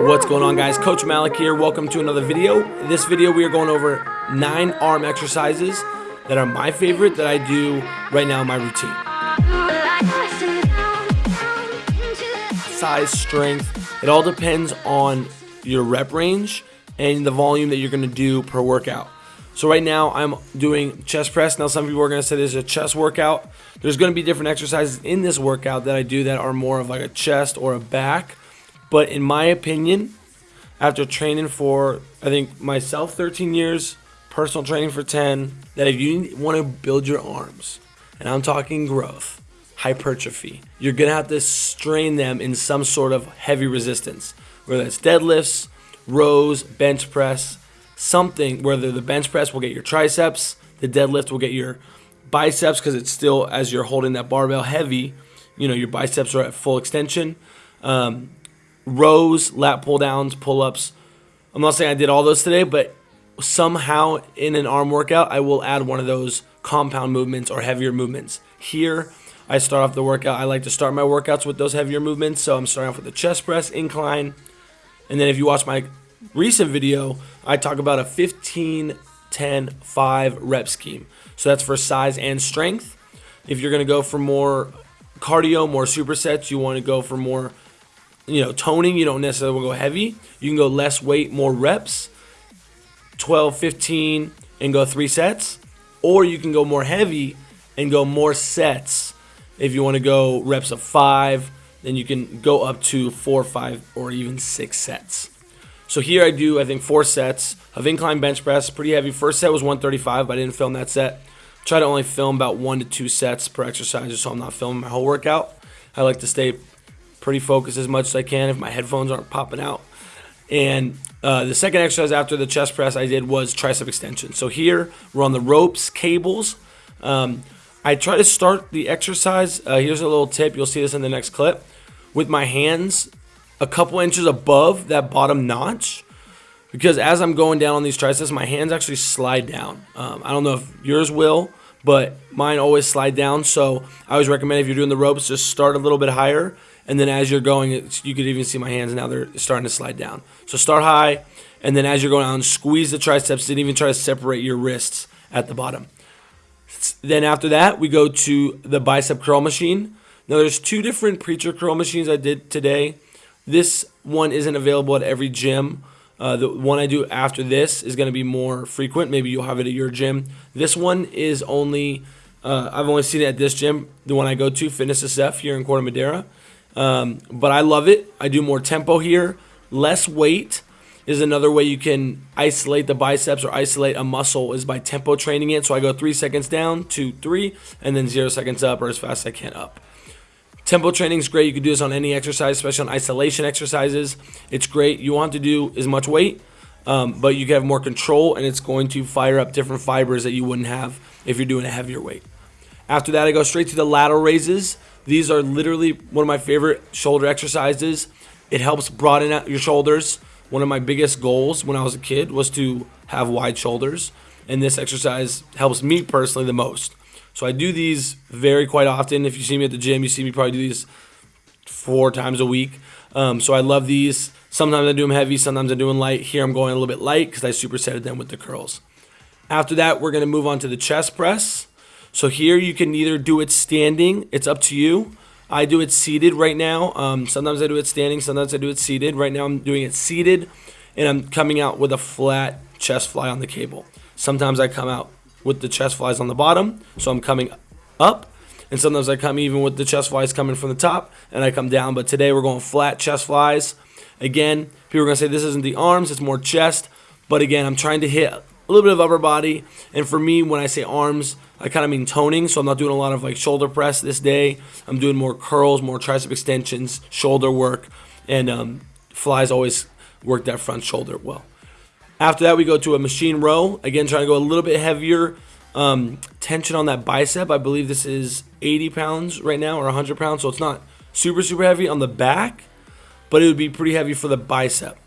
What's going on guys? Coach Malik here. Welcome to another video. In this video we are going over nine arm exercises that are my favorite that I do right now in my routine. Size, strength, it all depends on your rep range and the volume that you're going to do per workout. So right now I'm doing chest press. Now some people are going to say this is a chest workout. There's going to be different exercises in this workout that I do that are more of like a chest or a back. But in my opinion, after training for I think myself 13 years, personal training for 10, that if you want to build your arms, and I'm talking growth, hypertrophy, you're going to have to strain them in some sort of heavy resistance, whether it's deadlifts, rows, bench press, something, whether the bench press will get your triceps, the deadlift will get your biceps because it's still, as you're holding that barbell heavy, you know, your biceps are at full extension. Um, rows, lat pull downs, pull ups. I'm not saying I did all those today, but somehow in an arm workout, I will add one of those compound movements or heavier movements. Here, I start off the workout. I like to start my workouts with those heavier movements. So I'm starting off with the chest press, incline. And then if you watch my recent video, I talk about a 15, 10, 5 rep scheme. So that's for size and strength. If you're going to go for more cardio, more supersets, you want to go for more, you know, toning. You don't necessarily want to go heavy. You can go less weight, more reps, 12, 15, and go three sets. Or you can go more heavy and go more sets. If you want to go reps of five, then you can go up to four, five, or even six sets. So here I do, I think, four sets of incline bench press, pretty heavy. First set was 135, but I didn't film that set. Try to only film about one to two sets per exercise so I'm not filming my whole workout. I like to stay pretty focused as much as I can if my headphones aren't popping out. And uh, the second exercise after the chest press I did was tricep extension. So here we're on the ropes, cables. Um, I try to start the exercise. Uh, here's a little tip. You'll see this in the next clip. With my hands a couple inches above that bottom notch because as I'm going down on these triceps, my hands actually slide down. Um, I don't know if yours will, but mine always slide down. So I always recommend if you're doing the ropes, just start a little bit higher. And then as you're going, you could even see my hands now, they're starting to slide down. So start high. And then as you're going down, squeeze the triceps and even try to separate your wrists at the bottom. Then after that, we go to the bicep curl machine. Now there's two different preacher curl machines I did today. This one isn't available at every gym. Uh, the one I do after this is going to be more frequent. Maybe you'll have it at your gym. This one is only, uh, I've only seen it at this gym, the one I go to, Fitness SF here in Corte Madera. Um, but I love it. I do more tempo here. Less weight is another way you can isolate the biceps or isolate a muscle is by tempo training it. So I go three seconds down, two, three, and then zero seconds up or as fast as I can up. Tempo training is great. You can do this on any exercise, especially on isolation exercises. It's great. You want to do as much weight, um, but you can have more control, and it's going to fire up different fibers that you wouldn't have if you're doing a heavier weight. After that, I go straight to the lateral raises. These are literally one of my favorite shoulder exercises. It helps broaden out your shoulders. One of my biggest goals when I was a kid was to have wide shoulders, and this exercise helps me personally the most. So I do these very quite often. If you see me at the gym, you see me probably do these four times a week. Um, so I love these. Sometimes I do them heavy, sometimes I do them light. Here I'm going a little bit light because I supersetted them with the curls. After that, we're going to move on to the chest press. So here you can either do it standing. It's up to you. I do it seated right now. Um, sometimes I do it standing. Sometimes I do it seated. Right now I'm doing it seated, and I'm coming out with a flat chest fly on the cable. Sometimes I come out with the chest flies on the bottom. So I'm coming up. And sometimes I come even with the chest flies coming from the top and I come down. But today we're going flat chest flies. Again, people are going to say this isn't the arms, it's more chest. But again, I'm trying to hit a little bit of upper body. And for me, when I say arms, I kind of mean toning. So I'm not doing a lot of like shoulder press this day. I'm doing more curls, more tricep extensions, shoulder work. And um, flies always work that front shoulder well. After that, we go to a machine row. Again, trying to go a little bit heavier um, tension on that bicep. I believe this is 80 pounds right now or 100 pounds, so it's not super, super heavy on the back, but it would be pretty heavy for the bicep.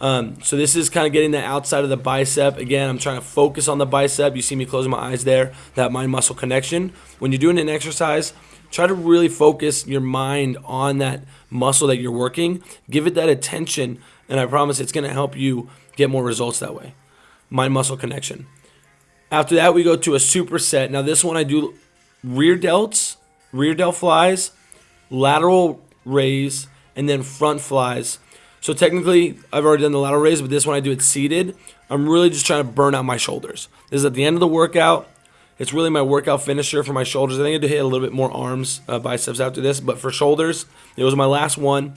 Um, so this is kind of getting the outside of the bicep. Again, I'm trying to focus on the bicep. You see me closing my eyes there, that mind muscle connection. When you're doing an exercise, try to really focus your mind on that muscle that you're working. Give it that attention, and I promise it's going to help you get more results that way. Mind muscle connection. After that, we go to a superset. Now, this one I do rear delts, rear delt flies, lateral raise, and then front flies. So technically, I've already done the lateral raise, but this one I do it seated. I'm really just trying to burn out my shoulders. This is at the end of the workout. It's really my workout finisher for my shoulders. I think I do hit a little bit more arms, uh, biceps after this, but for shoulders, it was my last one.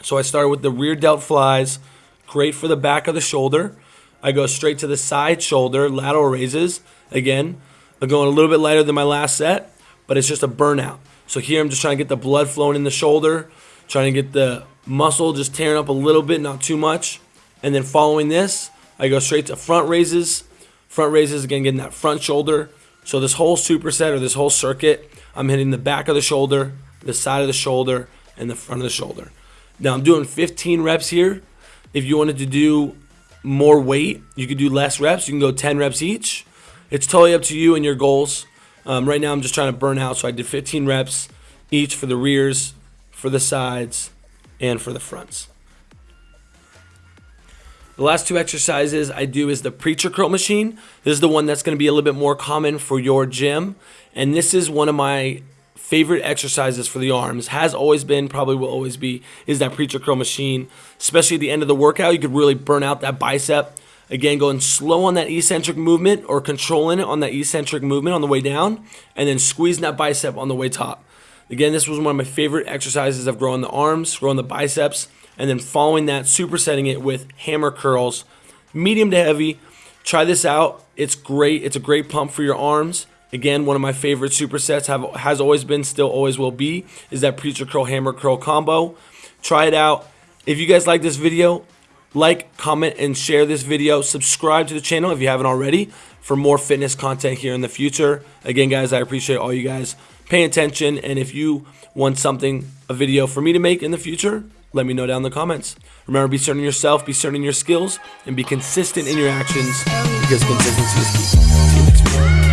So I started with the rear delt flies, great for the back of the shoulder. I go straight to the side shoulder, lateral raises. Again, I'm going a little bit lighter than my last set, but it's just a burnout. So here I'm just trying to get the blood flowing in the shoulder, trying to get the muscle just tearing up a little bit, not too much. And then following this, I go straight to front raises. Front raises, again, getting that front shoulder. So this whole superset or this whole circuit, I'm hitting the back of the shoulder, the side of the shoulder, and the front of the shoulder. Now I'm doing 15 reps here. If you wanted to do more weight, you could do less reps. You can go 10 reps each. It's totally up to you and your goals. Um, right now I'm just trying to burn out, so I did 15 reps each for the rears, for the sides, and for the fronts. The last two exercises I do is the preacher curl machine. This is the one that's going to be a little bit more common for your gym. And this is one of my favorite exercises for the arms. Has always been, probably will always be, is that preacher curl machine. Especially at the end of the workout, you could really burn out that bicep. Again, going slow on that eccentric movement or controlling it on that eccentric movement on the way down. And then squeezing that bicep on the way top. Again, this was one of my favorite exercises of growing the arms, growing the biceps and then following that, supersetting it with hammer curls, medium to heavy. Try this out. It's great. It's a great pump for your arms. Again, one of my favorite supersets have has always been, still always will be, is that preacher curl hammer curl combo. Try it out. If you guys like this video, like, comment, and share this video. Subscribe to the channel if you haven't already for more fitness content here in the future. Again, guys, I appreciate all you guys paying attention. And if you want something, a video for me to make in the future, let me know down in the comments. Remember, be certain yourself, be certain in your skills, and be consistent in your actions because consistency is key.